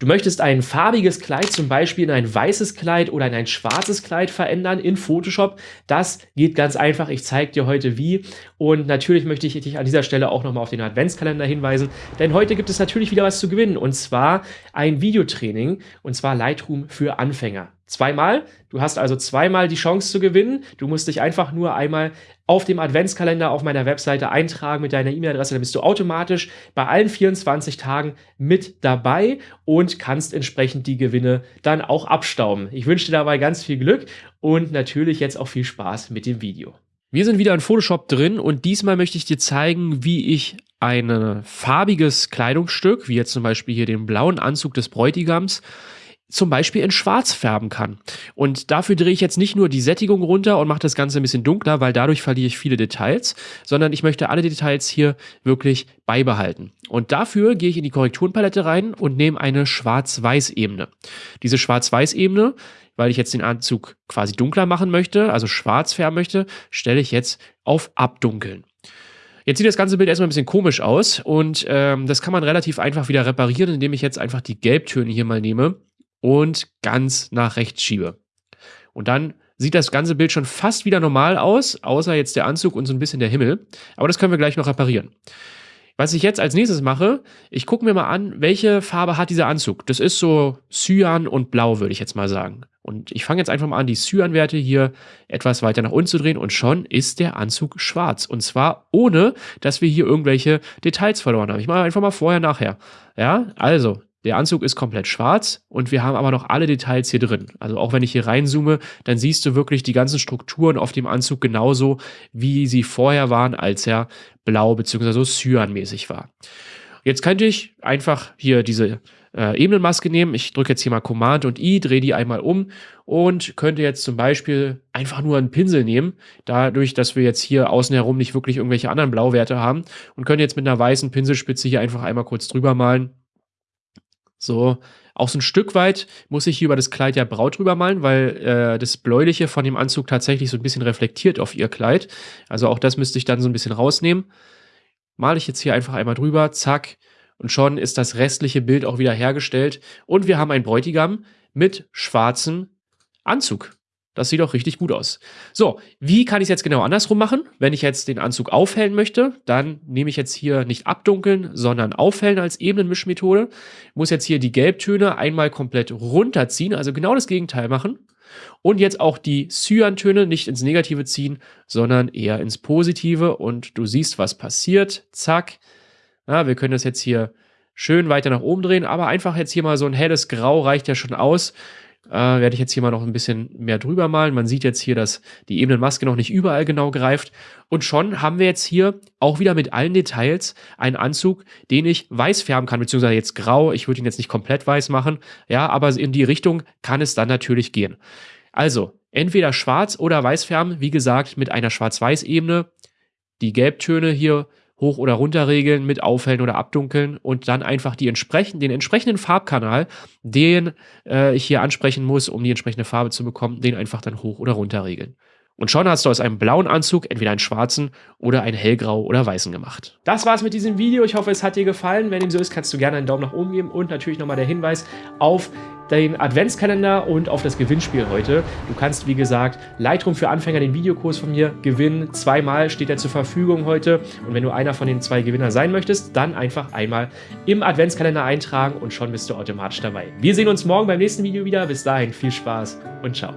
Du möchtest ein farbiges Kleid zum Beispiel in ein weißes Kleid oder in ein schwarzes Kleid verändern in Photoshop. Das geht ganz einfach. Ich zeige dir heute wie. Und natürlich möchte ich dich an dieser Stelle auch nochmal auf den Adventskalender hinweisen, denn heute gibt es natürlich wieder was zu gewinnen und zwar ein Videotraining und zwar Lightroom für Anfänger. Zweimal. Du hast also zweimal die Chance zu gewinnen. Du musst dich einfach nur einmal auf dem Adventskalender auf meiner Webseite eintragen mit deiner E-Mail-Adresse. Dann bist du automatisch bei allen 24 Tagen mit dabei und kannst entsprechend die Gewinne dann auch abstauben. Ich wünsche dir dabei ganz viel Glück und natürlich jetzt auch viel Spaß mit dem Video. Wir sind wieder in Photoshop drin und diesmal möchte ich dir zeigen, wie ich ein farbiges Kleidungsstück, wie jetzt zum Beispiel hier den blauen Anzug des Bräutigams, zum Beispiel in Schwarz färben kann. Und dafür drehe ich jetzt nicht nur die Sättigung runter und mache das Ganze ein bisschen dunkler, weil dadurch verliere ich viele Details, sondern ich möchte alle Details hier wirklich beibehalten. Und dafür gehe ich in die Korrekturenpalette rein und nehme eine Schwarz-Weiß-Ebene. Diese Schwarz-Weiß-Ebene, weil ich jetzt den Anzug quasi dunkler machen möchte, also schwarz färben möchte, stelle ich jetzt auf Abdunkeln. Jetzt sieht das ganze Bild erstmal ein bisschen komisch aus und ähm, das kann man relativ einfach wieder reparieren, indem ich jetzt einfach die Gelbtöne hier mal nehme und ganz nach rechts schiebe. Und dann sieht das ganze Bild schon fast wieder normal aus, außer jetzt der Anzug und so ein bisschen der Himmel. Aber das können wir gleich noch reparieren. Was ich jetzt als nächstes mache, ich gucke mir mal an, welche Farbe hat dieser Anzug. Das ist so Cyan und Blau, würde ich jetzt mal sagen. Und ich fange jetzt einfach mal an, die Cyan-Werte hier etwas weiter nach unten zu drehen und schon ist der Anzug schwarz. Und zwar ohne, dass wir hier irgendwelche Details verloren haben. Ich mache einfach mal vorher, nachher. Ja, also der Anzug ist komplett schwarz und wir haben aber noch alle Details hier drin. Also auch wenn ich hier reinzoome, dann siehst du wirklich die ganzen Strukturen auf dem Anzug genauso, wie sie vorher waren, als er blau bzw. so cyanmäßig war. Jetzt könnte ich einfach hier diese äh, Ebenenmaske nehmen. Ich drücke jetzt hier mal Command und I, drehe die einmal um und könnte jetzt zum Beispiel einfach nur einen Pinsel nehmen, dadurch, dass wir jetzt hier außen herum nicht wirklich irgendwelche anderen Blauwerte haben und könnte jetzt mit einer weißen Pinselspitze hier einfach einmal kurz drüber malen so, auch so ein Stück weit muss ich hier über das Kleid ja Braut drüber malen, weil äh, das Bläuliche von dem Anzug tatsächlich so ein bisschen reflektiert auf ihr Kleid. Also auch das müsste ich dann so ein bisschen rausnehmen. Male ich jetzt hier einfach einmal drüber, zack. Und schon ist das restliche Bild auch wieder hergestellt. Und wir haben einen Bräutigam mit schwarzem Anzug. Das sieht auch richtig gut aus. So, wie kann ich es jetzt genau andersrum machen? Wenn ich jetzt den Anzug aufhellen möchte, dann nehme ich jetzt hier nicht abdunkeln, sondern aufhellen als Ebenenmischmethode. Muss jetzt hier die Gelbtöne einmal komplett runterziehen, also genau das Gegenteil machen. Und jetzt auch die Cyantöne nicht ins Negative ziehen, sondern eher ins Positive. Und du siehst, was passiert. Zack. Ja, wir können das jetzt hier schön weiter nach oben drehen, aber einfach jetzt hier mal so ein helles Grau reicht ja schon aus äh, werde ich jetzt hier mal noch ein bisschen mehr drüber malen. Man sieht jetzt hier, dass die Ebenenmaske noch nicht überall genau greift. Und schon haben wir jetzt hier auch wieder mit allen Details einen Anzug, den ich weiß färben kann, beziehungsweise jetzt grau. Ich würde ihn jetzt nicht komplett weiß machen. Ja, aber in die Richtung kann es dann natürlich gehen. Also, entweder schwarz oder weiß färben, wie gesagt, mit einer Schwarz-Weiß-Ebene. Die Gelbtöne hier hoch oder runter regeln mit Aufhellen oder Abdunkeln und dann einfach die entsprechend, den entsprechenden Farbkanal, den äh, ich hier ansprechen muss, um die entsprechende Farbe zu bekommen, den einfach dann hoch oder runter regeln. Und schon hast du aus einem blauen Anzug entweder einen schwarzen oder einen hellgrau oder weißen gemacht. Das war's mit diesem Video. Ich hoffe, es hat dir gefallen. Wenn dem so ist, kannst du gerne einen Daumen nach oben geben und natürlich nochmal der Hinweis auf den Adventskalender und auf das Gewinnspiel heute. Du kannst, wie gesagt, Lightroom für Anfänger, den Videokurs von mir, gewinnen. Zweimal steht er zur Verfügung heute. Und wenn du einer von den zwei Gewinner sein möchtest, dann einfach einmal im Adventskalender eintragen und schon bist du automatisch dabei. Wir sehen uns morgen beim nächsten Video wieder. Bis dahin viel Spaß und ciao.